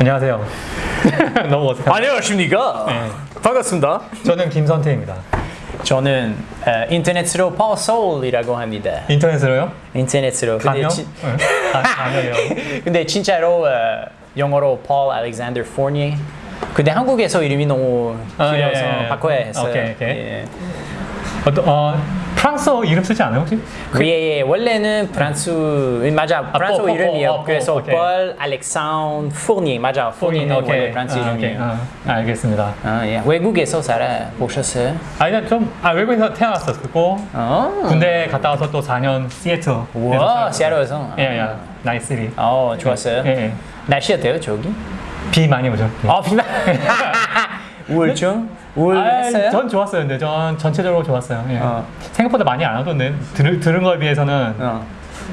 안녕하세요. 너무 어색하다. 안녕하십니까? 네. 반갑습니다. 저는 김선태입니다. 저는 어, 인터넷으로 파워 소울이라고 합니다. 인터넷으로요? 인터넷으로. 가명? 지- 네. 아, 가명이요. 근데 진짜로 어, 영어로 Paul Alexander Fournier. 근데 한국에서 이름이 너무 아, 길어서 예, 예. 바꿔야 했어요. 오케이, 오케이. 예. 어떤 어, 프랑스어 이름 쓰지 않아요 혹시? 그, 예, 예. 원래는 프랑스 맞아 프랑스 어, 어. 어, 어, 그래서 오케이. Paul Alexandre Fournier 맞아. Fournier는 원래 프랑스 아. 이름이에요. 아, 알겠습니다. 아, 예. 외국에서 살아 보셨어요? 아니 좀 아, 외국에서 태어났었고 어. 군대 갔다 와서 또 4년 시애틀. 와, 시애틀에서. 예, 예. nice city. 어, 좋았어요. 예, 예. 날씨 어때요, 저기? 비 많이 오죠. 비. 아, 비만. 우울증? 아, 우울했어요? 전 좋았어요. 근데 전 전체적으로 좋았어요. 예. 어. 생각보다 많이 안 왔던데 들, 들은 거에 비해서는 어.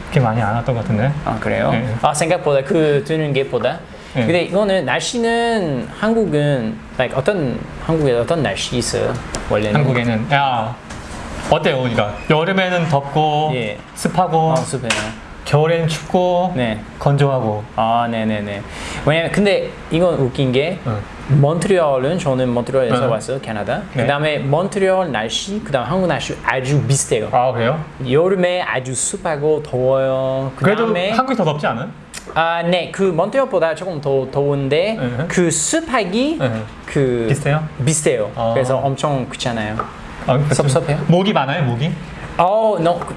그렇게 많이 안 왔던 것 같은데. 아, 그래요? 네. 아, 생각보다 그 드는 게보다. 네. 근데 이거는 날씨는 한국은 like 어떤 한국에 어떤 날씨 있어요? 원래는 한국에는 야 어때요 우리가 여름에는 덥고 예. 습하고 어, 습해요. 겨울에는 춥고 네. 건조하고 아, 네, 네, 네. 왜냐면 근데 이건 웃긴 게 어. 몬트리올은 저는 몬트리올에서 어. 왔어요, 캐나다. 네. 그 다음에 몬트리올 날씨, 그 다음 한국 날씨 아주 비슷해요. 아 그래요? 여름에 아주 습하고 더워요. 그래도 한국이 더 덥지 않아요? 아, 네. 그 몬트리올보다 조금 더 더운데 네. 그 습하기 네. 그 비슷해요? 비슷해요. 어. 그래서 엄청 그렇잖아요. 아. 섭섭해요? 모기 많아요 모기? 어, 너 그,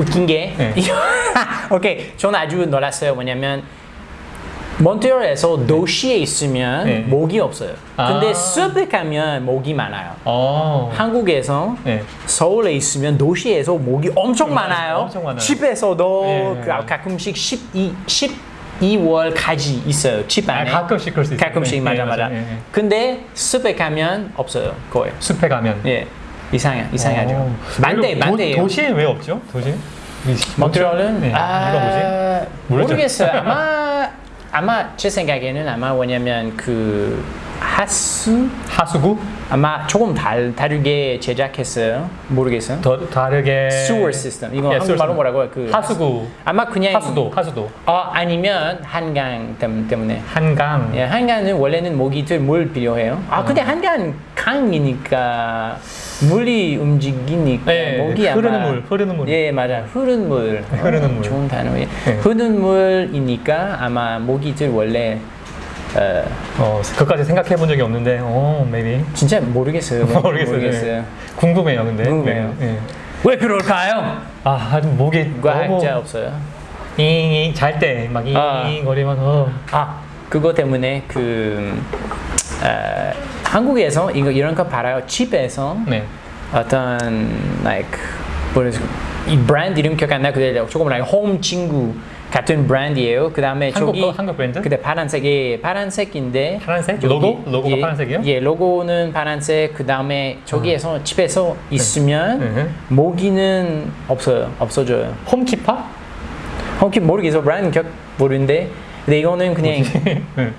웃긴 게 네. 오케이. 저는 아주 놀랐어요. 왜냐면 몬트리올에서 도시에 있으면 네. 모기 없어요. 근데 아. 숲에 가면 모기 많아요. 어. 한국에서 네. 서울에 있으면 도시에서 모기 엄청 많아요. 엄청 많아요. 집에서도 그 예. 가끔씩 12, 12월까지 있어요. 집 아, 안에. 가끔씩 그럴 수 있어요. 가끔씩 네, 맞아 네, 맞아. 근데 숲에 가면 없어요. 거의. 숲에 가면. 예. 이상해 이상하죠. 어. 만대 만대예요. 도, 도시에 왜 없죠? 도시? 몬트리올은 네. 아. 모르겠어요. 아마 아마 제 생각에는 아마 왜냐면 그 하수 하수구? 아마 조금 달, 다르게 제작했어요. 모르겠어요. 더 다르게 sewer system 이거 예, 한국말로 뭐라고 해요? 그 하수구 아마 그냥 하수도 하수도 어 아니면 한강 때- 때문에 한강 예, 한강은 원래는 모기들 물 필요해요. 아 어. 근데 한강 강이니까 물이 움직이니까 예, 모기 흐르는 아마 물, 흐르는 물. 예 맞아 흐르는 물 흐르는 물. 좋은 단어예요. 예. 흐르는 물이니까 아마 모기들 원래 어, 어 그것까지 생각해 본 적이 없는데 어 maybe 진짜 모르겠어요. 모르겠어요. 예. 궁금해요 근데 궁금해요. 네, 예. 왜 그럴까요? 아 목이 너무 과학자 없어요. 잘때막 아. 잉거리면서 아 그거 때문에 그 어, 한국에서 이거 이런 거 팔아요. 집에서 네 어떤 like 뭐지 이 브랜드 이름 기억 안 나. 근데 조금 like 홈 친구 같은 브랜드예요. 그 다음에 한국 저기 거? 한국 브랜드? 근데 파란색이 파란색인데 파란색? 여기- 로고? 로고가 예, 파란색이요? 예, 로고는 파란색. 그 다음에 저기에서 집에서 있으면 네. 모기는 없어요. 없어져요. 홈키파? 혹시 모르겠어. 브랜드 기억 모르는데. 근데 이거는 그냥 네.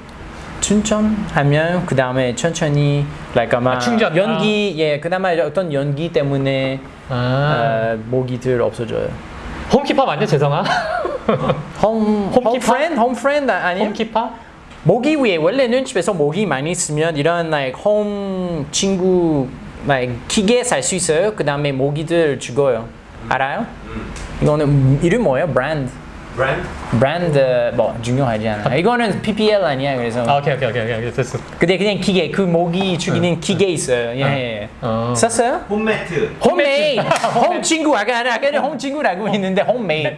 충전하면 그 다음에 천천히 like 아마 아, 충전. 연기 예 그나마 어떤 연기 때문에 아 어, 모기들 없어져요. 홈키파 맞냐 재성아? 홈 홈키파? 홈프렌드 아니에요? 홈키파? 모기 위에 원래는 집에서 모기 많이 있으면 이런 like 홈 친구 like 기계 살 수 있어요. 그 다음에 모기들 죽어요. 알아요? 이거는 이름 뭐예요? 브랜드. 브랜드? 브랜드 뭐 중요하지 않아. 이거는 PPL 아니야. 그래서 아 오케이 오케이 오케이 오케이 됐어 근데 그냥 기계 그 모기 죽이는 기계 있어요. 예. 예. 어. 썼어요? 홈매트 홈메이드. 홈 친구 아까 아까 아까는 홈 친구라고 했는데 홈메이드.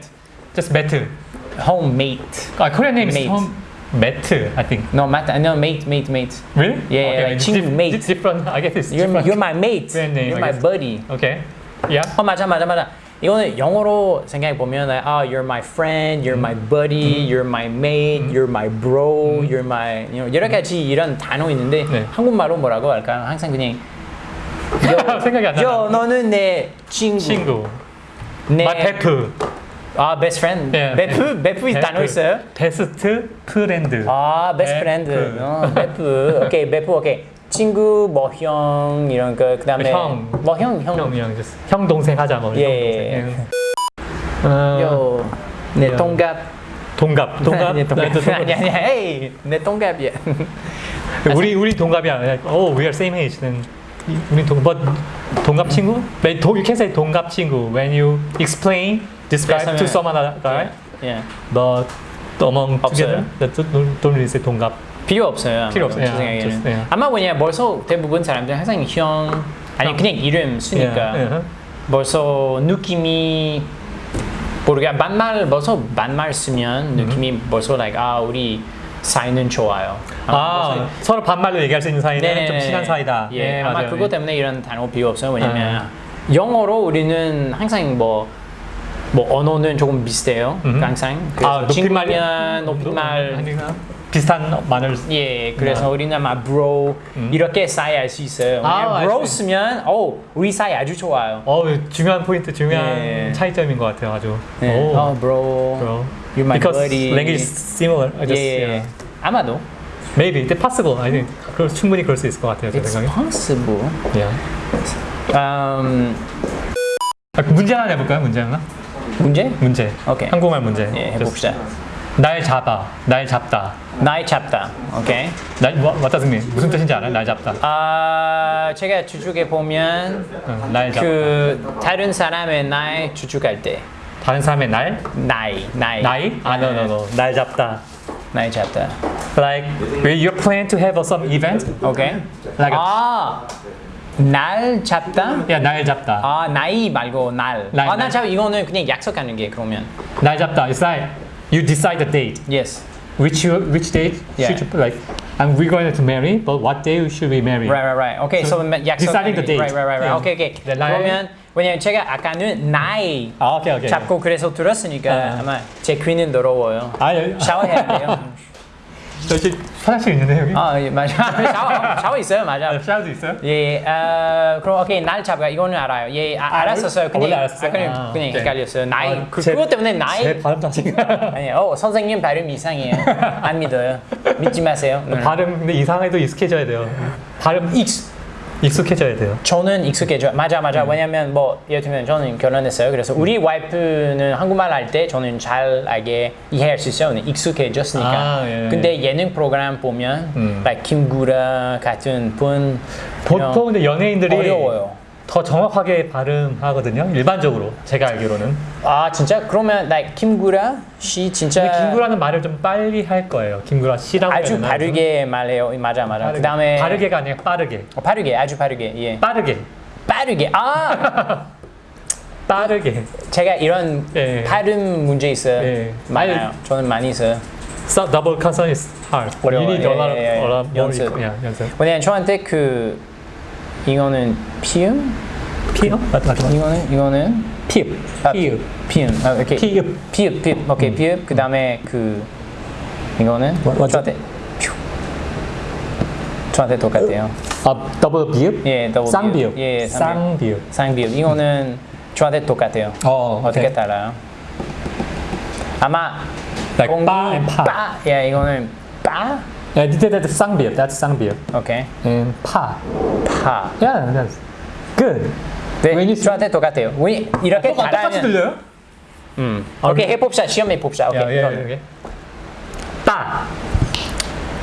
just 매트 홈메이드. 아 Korean name is Mate. home 매트 I think No, mat, no, mate, mate, mate. really Yeah, okay, like 친구 mate. it's different I guess it's You're, different you're my mate. Name, You're my buddy. okay yeah 어 맞아 맞아 맞아. 이거는 영어로 생각해 보면 아 you're my friend, you're my buddy, you're my mate, you're my bro, you're my you know, 여러 가지 이런 단어 있는데 네. 한국말로 뭐라고 할까요? 항상 그냥 생각이 안 나. 너는 내 친구. 친구 내마 베프 아 best friend. 예, 베프 베프 단어 있어요? best friend 아. friend. 어, 베프. 오케이 베프 오케이. 친구 뭐 형 이런 거 그다음에 형. 뭐형 형. 형, 형, just 형 동생 하자 뭐. 예. 형 동생. 예. 어, 요. 네 야. 동갑 동갑. 동갑. 아니, 동갑. 네, 동- 아니, 아니, 에이, 내 동갑이야. 우리 우리 동갑이야. Oh, we are same age. Then 우리 동 but 동갑 친구? When 동, you can say 동갑 친구 when you explain, describe to someone other guy. 예. But among together, that don't really say 동갑. 필요 없어요. 필요 없어요. 제 생각에는. just, yeah. 아마 왜냐 벌써 대부분 사람들 항상 형 아니 그냥 이름 쓰니까 Yeah, yeah. 벌써 느낌이 모르게 반말 벌써 반말 쓰면 느낌이 벌써 like 아 우리 사이는 좋아요. 아, 서로 반말로 얘기할 수 있는 사이는 네네네. 좀 친한 사이다. 예, 네, 아마 맞아요. 그것 때문에 이런 단어 필요 없어요. 왜냐면 영어로 우리는 항상 뭐, 뭐 언어는 조금 비슷해요. 음흠. 항상. 아, 높임말이- 친구면 높임말. 비슷한 말을 예, 그래서 우리는 아마 bro 이렇게 사이 알 수 있어요. 음. 아, bro 수 쓰면 어 우리 사이 아주 좋아요. 어 중요한 포인트, 중요한 예. 차이점인 것 같아요, 아주. 네. 오, 어, bro. bro. You're my Because buddy. language similar. I 예, just, 예. yeah. 아마도. Maybe, it's possible. I think 그럴, 충분히 그럴 수 있을 것 같아요, 제 It's 생각에. possible. Yeah. 음, 아, 그 문제 하나 내볼까요? 문제 하나? 문제? 문제. 오케이. 한국말 문제. 예, 해봅시다. 날 잡아, 날 잡다. 나이 잡다. 오케이. 날 what, what mean? 무슨 뜻인지 알아요? 날 잡다. 아, 제가 주축에 보면 응, 날 잡다. 그 다른 사람의 나이 주축할 때 다른 사람의 날? 나이, 나이. 나이? 아, no, no, no. 날 잡다. 나이 잡다. Like, when you plan to have some event, 오케이. like, 아, 날 잡다? yeah, 날 잡다. 아, 나이 말고 날. 날, 아, 나 날. 잡 이거는 그냥 약속하는 게 그러면. 날 잡다. It's like you decide the date. Yes. Which you, which date Yeah. should you like? And we're going to marry, but what day should we marry? Right, right, right. Okay, so, So, 약속. deciding the date. Right, right, right, right. Yeah. Okay, okay. The 날- 그러면 왜냐면 제가 아까는 나이 아, 오케이, 오케이. 잡고 그래서 들었으니까 아. 아마 제 귀는 더러워요. 아, 여기, 샤워해야 돼요. 저기 화장실 있는데 여기? 아, 예, 맞아. 샤워, 샤워 있어요, 맞아. 샤워도 있어요? 예, 아, 그럼 오케이 날 잡아 이거는 알아요. 예, 아, 알았었어요. 원래- 원래 알았어요? 아, 그냥, 아, 그냥 오케이. 헷갈렸어요. 나이 아, 그, 제- 그것 때문에 나이 제 발음 자체가 아니, 어 선생님 발음 이상해요. 안 믿어요. 믿지 마세요. 네. 발음 근데 이상해도 익숙해져야 돼요. 발음 익 익숙해져야 돼요. 저는 익숙해져. 맞아, 맞아. 왜냐면 뭐 예를 들면 저는 결혼했어요. 그래서 우리 와이프는 한국말 할 때 저는 잘 알게 이해할 수 있어요. 익숙해졌으니까. 아, 예. 근데 예능 프로그램 보면 음. like 김구라 같은 분 보통 근데 연예인들이 어려워요. 더 정확하게 발음하거든요. 일반적으로 제가 알기로는. 아 진짜 그러면 like 김구라 씨 진짜 김구라는 말을 좀 빨리 할 거예요. 김구라 씨라고 아주? 바르게 말해요. 맞아, 맞아. 빠르게. 그다음에 바르게가 아니라 빠르게. 어, 바르게, 아주 바르게. 예. 빠르게. 빠르게. 아 빠르게. 제가 이런 예. 발음 문제 있어요. 예. 많아요. 저는 많이 있어요. So double consonant is hard. 어려워요. You need a lot of, 예, 예, 예. a lot more 연습. equal- yeah, 연습. 왜냐면 저한테 그 이거는 피음, 피어? 맞 맞. 이거는 이거는 피읍. 아, 피읍. 피음. 아, 오케이. 피읍. 피읍, 피읍. 오케이, 피읍. 그다음에 그 이거는 뭐-? 저한테 퓨. 저한테 똑같아요. 아 더블 비읍? 예, 더블 쌍 비읍. 예, 쌍 비읍. 쌍 비읍. 쌍비읍. 이거는 저한테 똑같아요. 어, 어떻게 오케이. 달라요? 아마 Like 공기, 빠. 빠. 예, 이거는 빠. Yeah, that's 쌍비읍. That's 쌍비읍. 오케이. And 파. 파. Yeah, that's good. 네, When you- 저한테 똑같아요. 우리 이렇게 똑같- 똑같이 잘하면 들려요? 음. 오케이, 해봅시다. 시험해 봅시다. 오케이. 야, 예, 이거는. 예, 예. 따.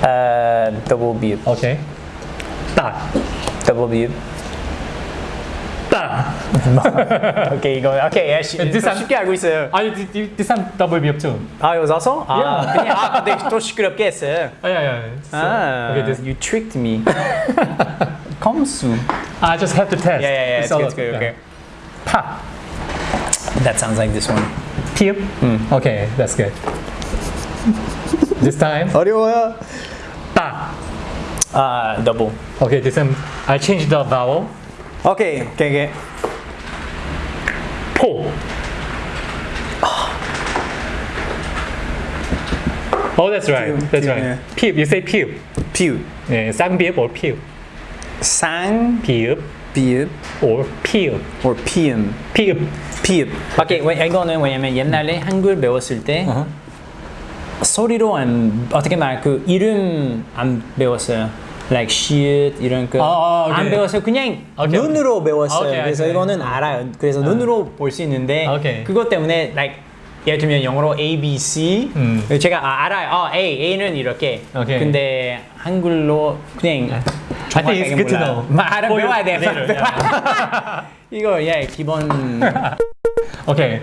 어, 더블 비읍. 오케이. 따. 더블 비 읍. 따. 오케이, 이거 오케이. 예, 시, This 좀 one- 쉽게 알고 있어요. 아니, 디- 디- this one double 비읍 too. 아, 이거 써서? 아, Yeah. 그냥 아, 근데 또 시끄럽게 했어요. 아, yeah, yeah. So, 아, okay, this. you tricked me. 컴수. I just have to test. Yeah, yeah, yeah. It's all good, it's of- good. yeah. Okay. 파. That sounds like this one. 피읍? Okay, that's good. this time. 어려워요. 따. 아, 더블. Okay, this time I changed the vowel. 오케이, 오케이, 오케이. 포. Oh, that's right. 피읍, That's 피읍, right. yeah. 피읍. You say 피읍. 비읍. 예, 쌍비읍 or 피읍. 상, 비읍 비읍, or 피읍. or 피음. 피읍. 피읍. 오케이, 왜, 이거는 왜냐면 옛날에 한글 배웠을 때 어허. 소리로 안 어떻게 말 그 이름 안 배웠어요. Like shit 이런 거. 아, 아. 안 배웠어요. 그냥 오케이, 눈으로 배웠어요. 오케이, 그래서. 이거는 알아요. 그래서 눈으로 볼 수 있는데. 그것 때문에 like 예를 들면 영어로 A, B, C 음. 제가 아, 알아요. 어, A, A는 이렇게. 근데 한글로 그냥 to 몰라요. 알아 For 배워야 돼. 이거 예 기본 오케이.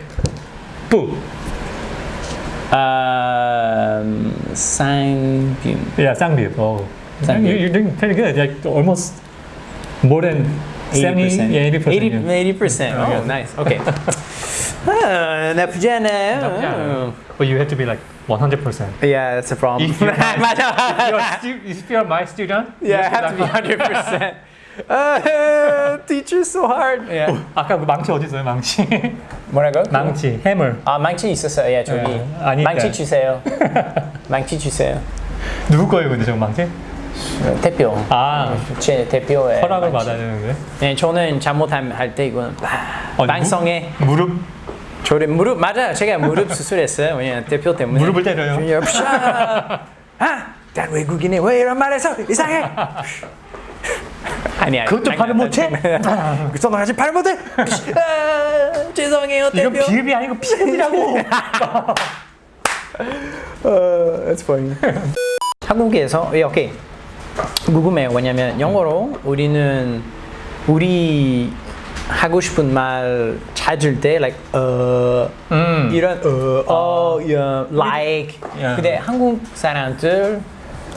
뿌. 쌍빔. Oh. 쌍비. You, you're doing pretty good. Like almost more than 70, yeah, 80%. 80, 80%. Oh, Okay. nice. Okay. 아, 나쁘지 않아요. 나쁘지 않아요. But you have to be like 100%. Yeah, that's a problem. If you're my- 맞아. You're if you're my student, Yeah, I have to be like- 100%. Uh, teacher's so hard. Yeah. 아까 그 망치 어디 있어요? 망치. 뭐라고? 망치, 해물. 아 망치 있었어요. 예, 저기. 예, 아니, 망치 네. 주세요. 망치 주세요. 누구 거예요, 근데 저 망치? 대표. 아, 제 대표의 허락을 망치. 받아야 되는데. 네, 저는 잘못할 때 이건 어, 방송에 무릎 저를 무릎 맞아요. 제가 무릎 수술했어요. 왜냐 대표 때문에. 무릎을 때려요. 아, 난 외국인이 왜 이런 말해서 이상해. 아니야. 그것도 발음 못해? 선호하지 발 못해. 아, 죄송해요 이건 대표. 비읍이 아니고 피읍이라고. 어, that's funny. 한국에서 예, 오케이 궁금해요. 왜냐면 영어로 우리는 우리 하고 싶은 말 찾을 때 like 어 음. 이런 어어 어, like 야. 근데 한국 사람들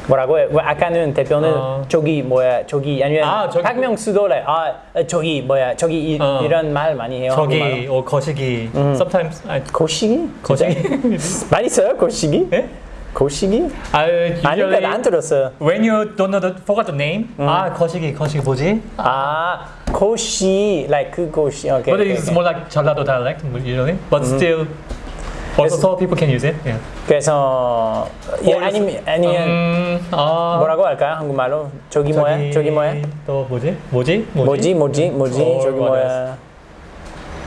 뭐라고 해? 왜 아까는 대표는 어. 저기 뭐야 저기 아니면 아, 저기 박명수도 like, 아 저기 뭐야 저기 이, 어. 이런 말 많이 해요. 저기. 어, 거시기. Sometimes I, 고시기? 거시기. 많이 써요 고시기? 예? 고시기? I 아니 usually 안 들었어요. when you don't know the forgot the name. 아 거시기 거시기 뭐지? 아, 고시, like 그 고시. 오케이. But 오케이, it's 오케이. more like 전라도 dialect usually. But still, also people can use it. Yeah. 그래서 예, 아니면 아니면 음, 아, 뭐라고 할까요? 한국말로 저기 뭐야? 저기 뭐야? 또 뭐지? 뭐지? 뭐지? 뭐지? 뭐지? 어, 저기 맞아. 뭐야?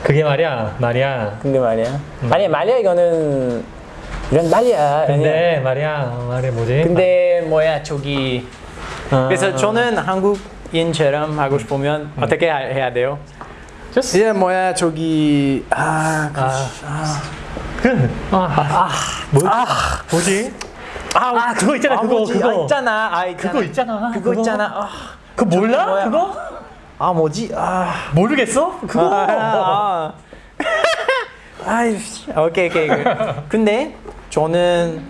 그게 말이야, 말이야. 근데 말이야. 아니 말이야 이거는 이런 말이야. 아니야. 근데 말이야, 어, 말이 뭐지? 근데 뭐야 저기. 아, 그래서 저는 한국인처럼 하고 싶으면 어떻게 하- 해야 돼요? just 이제 뭐야 저기 아, 그- 아, 그, 아, 아, 뭐, 뭐지? 아, 그거 있잖아, 그거, 뭐지? 그거. 아, 있잖아. 아, 있잖아. 그거 있잖아. 그거 있잖아. 아, 그거 몰라? 뭐야? 그거? 아 뭐지? 아. 모르겠어? 그거. 아, 아이씨, 오케이 오케이. 그- 근데 저는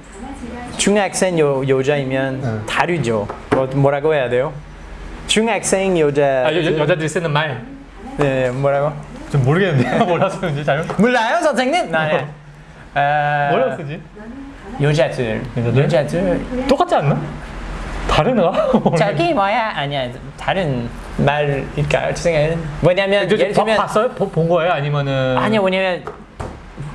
중학생 여, 여자이면 다르죠. 뭐, 뭐라고 해야 돼요? 중학생 여자. 아, 여, 여자들이 쓰는 말. 네, 뭐라고? 좀 모르겠는데. 몰라서 그런지 잘. 몰라요, 선생님? 네. 아, 뭐라고 쓰지? 여자들. 여자들? 여자들. 똑같지 않나? 다르나? 자기 뭐야? 아니야, 다른? 죄송해요. 왜냐면 저, 저, 예를 들면 봤어요? 보- 본 거예요? 아니면은 아니야 왜냐면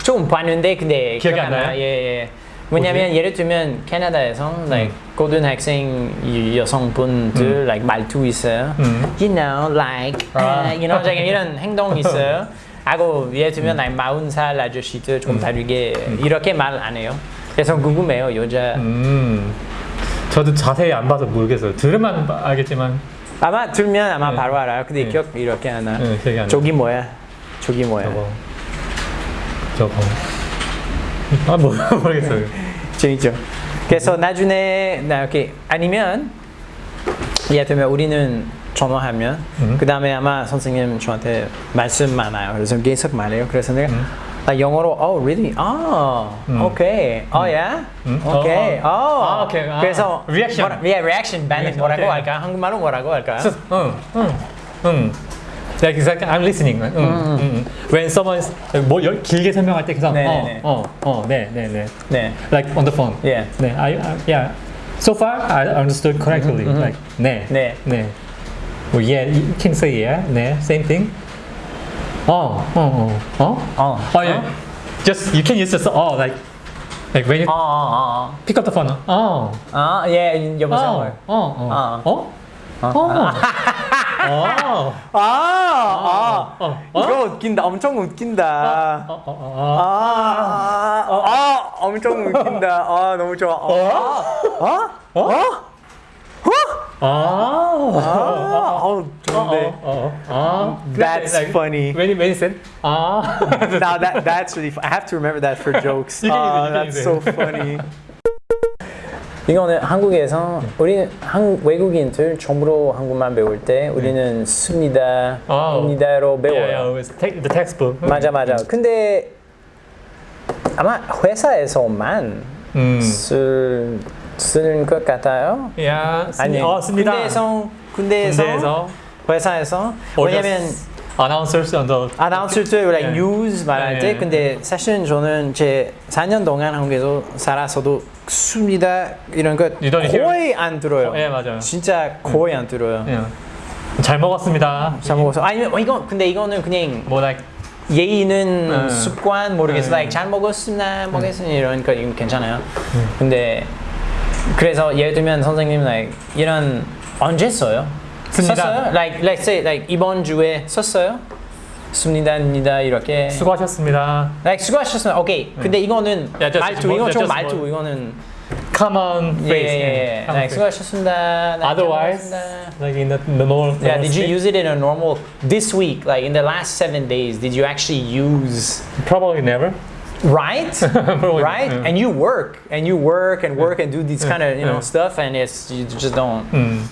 좀 봤는데 근데 기억이 기억 안 나요? 예, 예. 왜냐면 예를 들면 캐나다에서 like 고등학생 이 여성분들 like 말투 있어요. 음. You know, like, 아. uh, you know, like 이런 행동 있어요. 하고 예를 들면 like 마흔 살 아저씨들 좀 다르게 이렇게 말 안 해요. 그래서 궁금해요 여자. 음. 저도 자세히 안 봐서 모르겠어요. 들으면 알겠지만 아마 들면 아마 네. 바로 알아요. 근데 네. 기억 이렇게 하나. 네. 저기 뭐야? 저기 뭐야? 저거 저거 아 뭐, 모르겠어요. 재밌죠. 그래서 나중에 나 이렇게 아니면 예를 들면 우리는 전화하면 음. 그 다음에 아마 선생님 저한테 말씀 많아요. 그래서 계속 말해요. 그래서 내가 아, 영어로 oh really 아 음. 어야 음. 오케이 어, 어 어. 아, 오케이. 아. 그래서 Reaction. 뭐라, yeah, reaction 반응 뭐라고 오케이. 할까 한국말로 뭐라고 할까 응, 응, 응. Like exactly, I'm listening. 응, 응, 응. When someone 뭐 열- 길게 설명할 때 그래서 네, 네, 네. 어, 어, 어, 네, 네, 네. 네 Like on the phone. Yeah. 네, I, I, yeah. So far, I understood correctly. Like, 네, 네. 네. Well, yeah, you can say yeah, 네, same thing. 어, 어, 어, 어, 어. Oh yeah. Just you can use just oh like like when you 어어어 pick up the phone. Oh. 아, 예, 여보세요. 어. 어. 어. 어? 어. 어. 아, 아, 어. 어. 이거 웃긴다. 엄청 웃긴다. 어. 어. 어. 아, 아, 아, 엄청 웃긴다. 아, 너무 좋아. 어? 어? 어? 어? 아. 아, 어, 네. 어, 어, 어. That's funny. When you, said 아. Now that that's really. I have to remember that for jokes. Ah, that's so funny. 이거는 한국에서 우리는 한 외국인들 처음으로 한국말 배울 때 우리는 습니다, 어. 습니다로 배워요. Yeah, yeah, the textbook. 맞아 맞아. 근데 아마 회사에서만 음. 쓸 쓰는 것 같아요. Yeah. 아니 어, 씁니다. 군대에서 군대에서, 군대에서 회사에서 왜냐면 announcers on the 아나운서 때 like 예. 뉴스 말할 예, 때 예. 근데 사실은 저는 제 4년 동안 한국에서 살아서도 습니다 이런 것 거의 안 들어요. 예, 맞아요. 진짜 거의 안 들어요. 잘 먹었습니다. 잘 먹어서 아니면 어, 이거 근데 이거는 그냥 뭐 like 예의 있는 음. 습관 모르겠어. 음. like 잘 먹었습니다. 먹었으니 이런 거 이건 괜찮아요. 근데 그래서 예를 들면 선생님 like 이런 언제 써요? 씁니다. 썼어요? Like let's say like 이번 주에 썼어요? 습니다입니다 이렇게. 수고하셨습니다. like 수고하셨습니다. 오케이. 근데 이거는 Yeah, just 말투 more- 이건 좀 just 말투 more- 이거는 Common 예예예. phrase. 예, yeah. 예. Common like phrase. 수고하셨습니다. 네, Otherwise, 수고하셨습니다. like in the, the normal. Yeah, normal did you speak, use it in a normal this week, like in the last seven days? Did you actually use Probably never. right, Probably, right? yeah. And you work and you work and work and do these kind of you know yeah. stuff, and it's you just don't. 음.